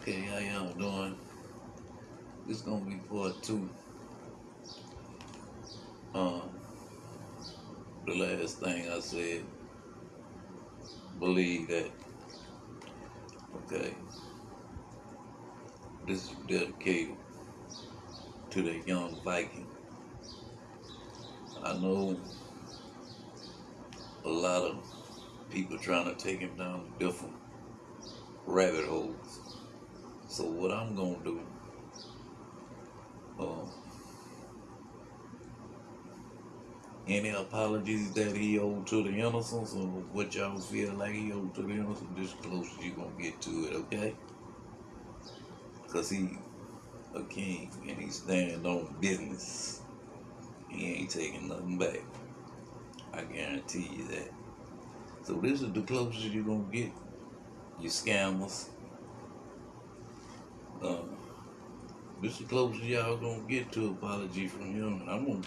Okay, how y'all doing? This gonna be part two. Um, the last thing I said, believe that. Okay, this is dedicated to the young Viking. I know a lot of people trying to take him down different rabbit holes. So what I'm gonna do, um, any apologies that he owed to the innocents or what y'all feel like he owed to the innocents, this close you gonna get to it, okay? Cause he a king and he stand on business. He ain't taking nothing back. I guarantee you that. So this is the closest you're gonna get. You scammers. Um, this is the closest y'all gonna get to apology from him. I'm gonna,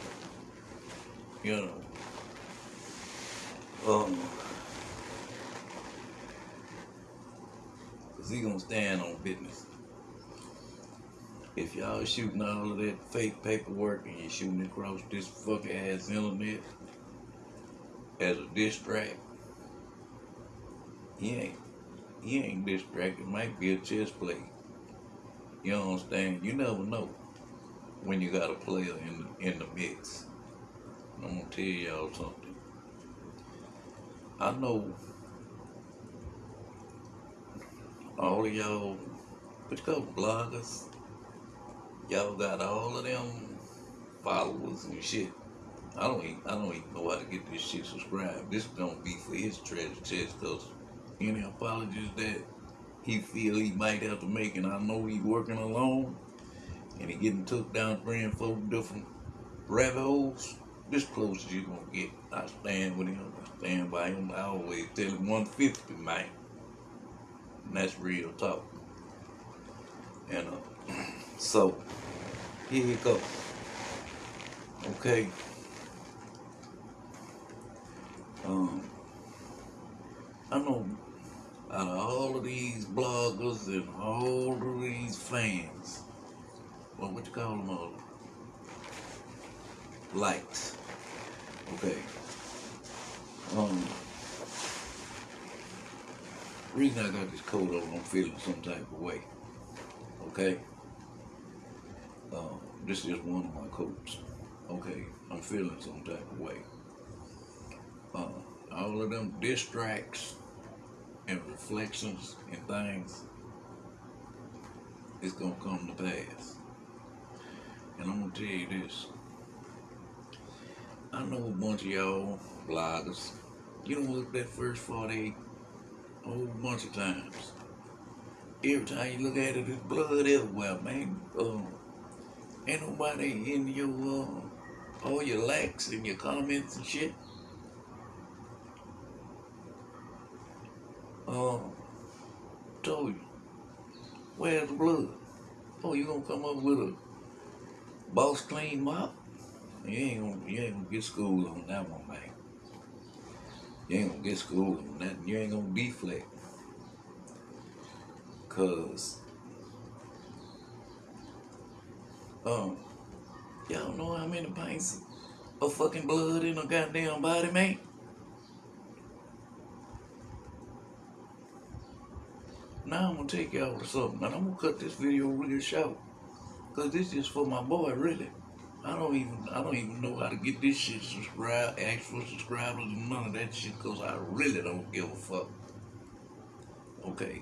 you know, um, cause he gonna stand on business. If y'all shooting all of that fake paperwork and you're shooting across this fucking ass internet as a diss track, he ain't he ain't distracted. Might be a chess play. You understand? You never know when you got a player in the, in the mix. I'm gonna tell y'all something. I know all of y'all, what you call bloggers, y'all got all of them followers and shit. I don't even, I don't even know how to get this shit subscribed. This gonna be for his treasure chest because any apologies that he feel he might have to make, and I know he's working alone, and he getting took down three and four different rabbit holes. This close as you gonna get. I stand with him. I stand by him. I always tell him 150, man. And that's real talk. And uh, so here you go. Okay. Um, I know out of all of these bloggers and all of these fans, well, what you call them all? Likes. Okay. Um, reason I got this coat on, I'm feeling some type of way. Okay. Um, this is one of my coats. Okay, I'm feeling some type of way. Uh, all of them distracts and reflections and things it's gonna come to pass. And I'm gonna tell you this. I know a bunch of y'all bloggers. You don't look that first 48 a whole bunch of times. Every time you look at it, there's blood everywhere, man. Um, ain't nobody in your uh, all your likes and your comments and shit. Um, told you, where's the blood? Oh, you gonna come up with a boss clean mop? You ain't gonna, you ain't gonna get school on that one, man. You ain't gonna get school on that. You ain't gonna deflect. Cause, um, y'all know how many pints of fucking blood in a goddamn body, man? Now I'm gonna take y'all to something, and I'm gonna cut this video real short, cause this is for my boy, really. I don't even, I don't even know how to get this shit subscribed, for subscribers, and none of that shit, cause I really don't give a fuck. Okay.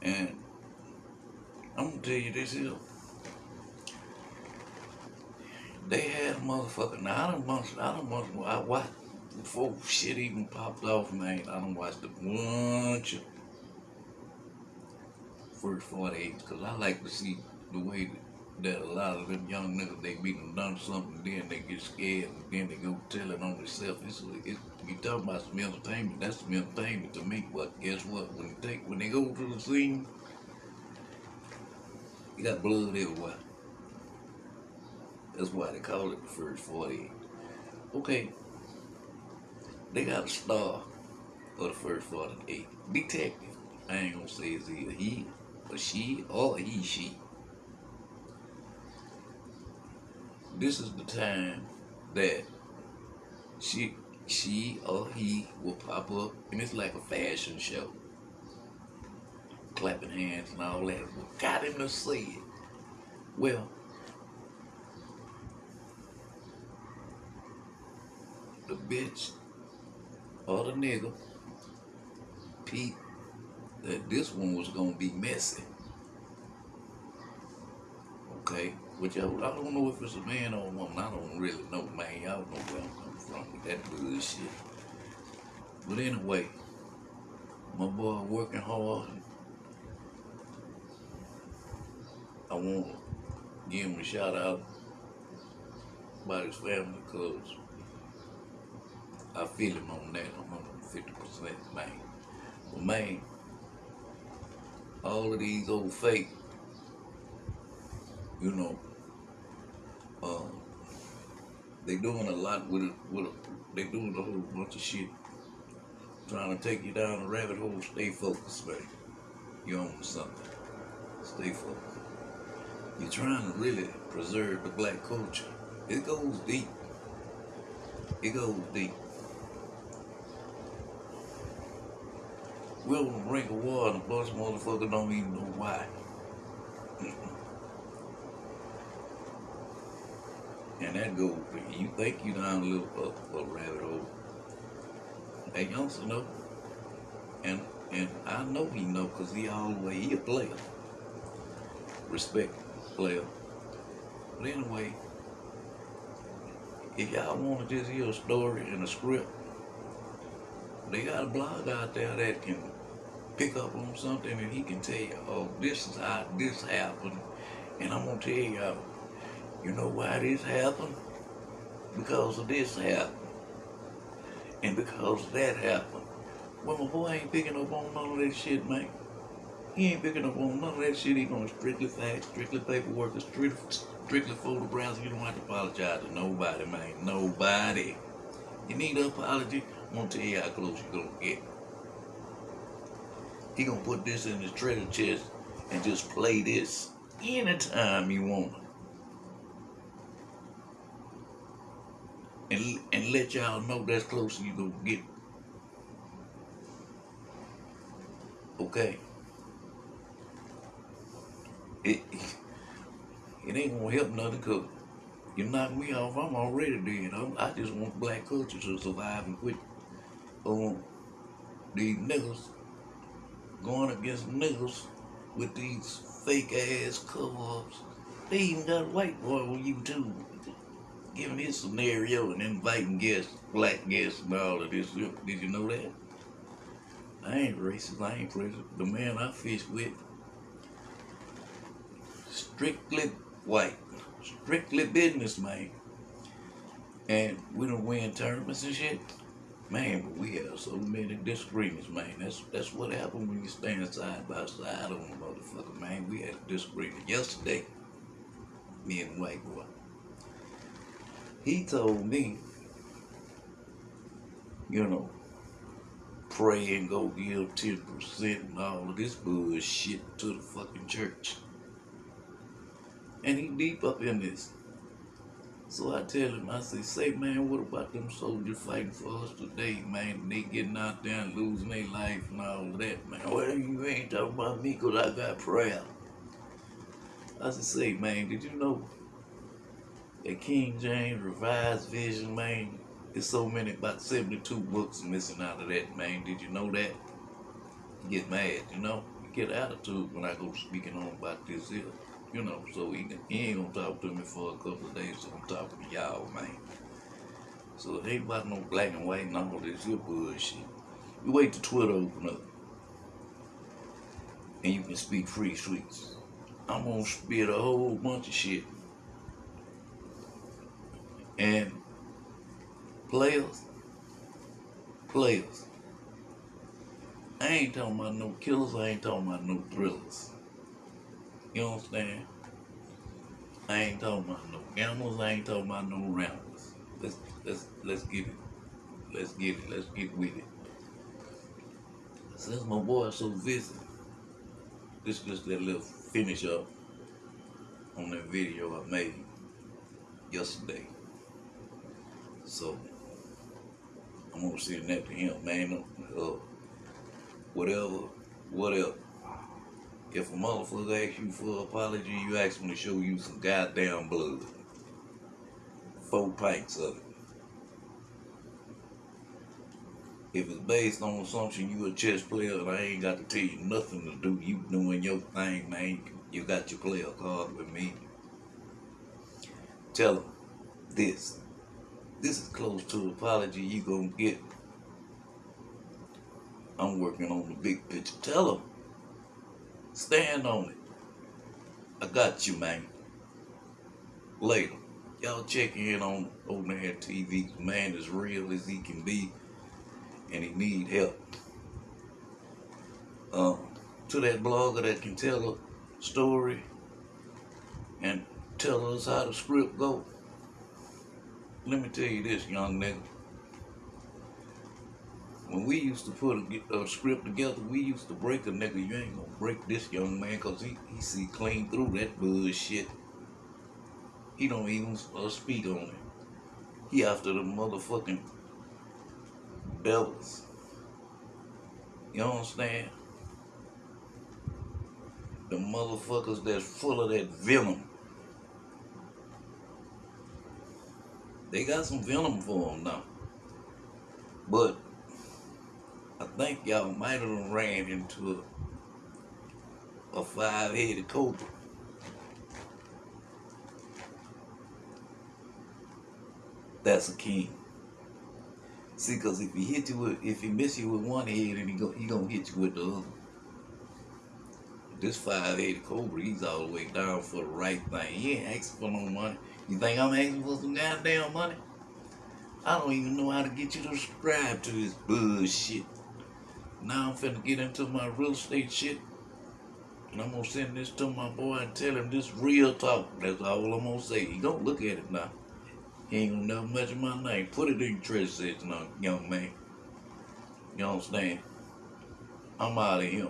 And I'm gonna tell you this here. They had a motherfucker. Now I don't want, I don't want, I watched before shit even popped off, man. I don't watch a bunch of first 48 because I like to see the way that, that a lot of them young niggas they be done done something, then they get scared, and then they go tell it on themselves. It's, it's, you talking about some entertainment, that's some entertainment to me. But guess what? When they take, when they go to the scene, you got blood everywhere. That's why they call it the first 48. Okay, they got a star for the first 48. Detective. I ain't gonna say it's either he or she or he she. This is the time that she she or he will pop up and it's like a fashion show. Clapping hands and all that. Got him to say it? Well, the bitch or the nigga Pete that this one was gonna be messy. Okay, which I, I don't know if it's a man or a woman. I don't really know, man. Y'all know where I'm coming from with that bullshit. But anyway, my boy working hard. I want to give him a shout out about his family because I feel him on that 150%, man. But man, all of these old fake, you know, um, they doing a lot with it. With a, they doing a whole bunch of shit, trying to take you down a rabbit hole. Stay focused, man. You own something. Stay focused. You're trying to really preserve the black culture. It goes deep. It goes deep. The brink of war and a bunch of motherfuckers don't even know why. and that goes, you think you're down a little a, a rabbit hole. That youngster know. And and I know he know because he all the way, he a player. Respect player. But anyway, if y'all want to just hear a story and a script, they got a blog out there that can pick up on something and he can tell you, oh, this is how this happened. And I'm going to tell you, you know why this happened? Because of this happened. And because that happened. Well, my boy ain't picking up on none of that shit, man. He ain't picking up on none of that shit. He going strictly facts, strictly paperwork, strictly, strictly photographs. You don't have to apologize to nobody, man. Nobody. You need an apology, I'm gonna tell you how close you're gonna get. He gonna put this in his treasure chest and just play this anytime you want. And, and let y'all know that's closer you gonna get. Okay. It, it ain't gonna help nothing cause you knock me off, I'm already dead. I'm, I just want black culture to survive and quit on these niggas going against niggas with these fake ass cover-ups. They even got a white boy on YouTube giving his scenario and inviting guests, black guests and all of this. Did you know that? I ain't racist, I ain't racist. The man I fish with, strictly white strictly business man. And we don't win tournaments and shit. Man, but we have so many disagreements, man. That's that's what happened when you stand side by side on a motherfucker, man. We had a disagreement yesterday, me and white boy. He told me, you know, pray and go give 10% and all of this bullshit to the fucking church. And he deep up in this. So I tell him, I say, say, man, what about them soldiers fighting for us today, man? They getting out there and losing their life and all that, man. Well, you ain't talking about me because I got prayer. I said, say, man, did you know that King James Revised Vision, man, there's so many, about 72 books missing out of that, man. Did you know that? Get mad, you know? Get attitude when I go speaking on about this here. You know, so he, he ain't gonna talk to me for a couple of days, so I'm talking to y'all, man. So it ain't about no black and white and all this here bullshit. You wait till Twitter open up. And you can speak free streets. I'm gonna spit a whole bunch of shit. And players, players. I ain't talking about no killers, I ain't talking about no thrillers. You understand? I'm saying? I ain't talking about no gamblers. I ain't talking about no ramblers. Let's let's let's get it. Let's get it. Let's get with it. Since my boy so busy, this just that little finish up on that video I made yesterday. So I'm gonna send that to him, man. Uh, whatever, whatever. If a motherfucker asks you for an apology, you ask him to show you some goddamn blood. Four pints of it. If it's based on assumption you a chess player and I ain't got to tell you nothing to do, you doing your thing, man. You got your player card with me. Tell him this. This is close to apology you gonna get. I'm working on the big picture. Tell him. Stand on it. I got you, man. Later. Y'all check in on Old Man TV. Man as real as he can be. And he need help. Um, to that blogger that can tell a story and tell us how the script go. Let me tell you this, young nigga. We used to put a, a script together, we used to break a nigga. You ain't gonna break this young man because he, he see clean through that bullshit. He don't even uh, speak on it. He after the motherfucking devils. You understand? The motherfuckers that's full of that venom. They got some venom for them now. But think y'all might have ran into a, a five-headed cobra. That's a king. See, because if he hit you with, if he miss you with one head, and he go, he gonna hit you with the other. This five-headed cobra, he's all the way down for the right thing. He ain't asking for no money. You think I'm asking for some goddamn money? I don't even know how to get you to subscribe to this bullshit. Now I'm finna get into my real estate shit. And I'm gonna send this to my boy and tell him this real talk. That's all I'm gonna say. He gonna look at it now. He ain't gonna never mention my name. Put it in your treasure section, uh, young man. You understand? I'm out of here.